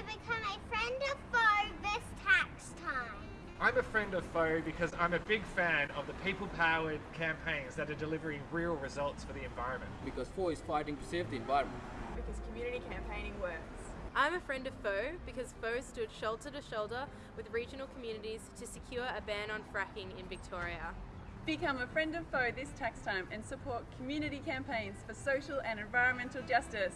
to become a friend of FOE this tax time. I'm a friend of FOE because I'm a big fan of the people-powered campaigns that are delivering real results for the environment. Because FOE is fighting to save the environment. Because community campaigning works. I'm a friend of FOE because FOE stood shoulder to shoulder with regional communities to secure a ban on fracking in Victoria. Become a friend of FOE this tax time and support community campaigns for social and environmental justice.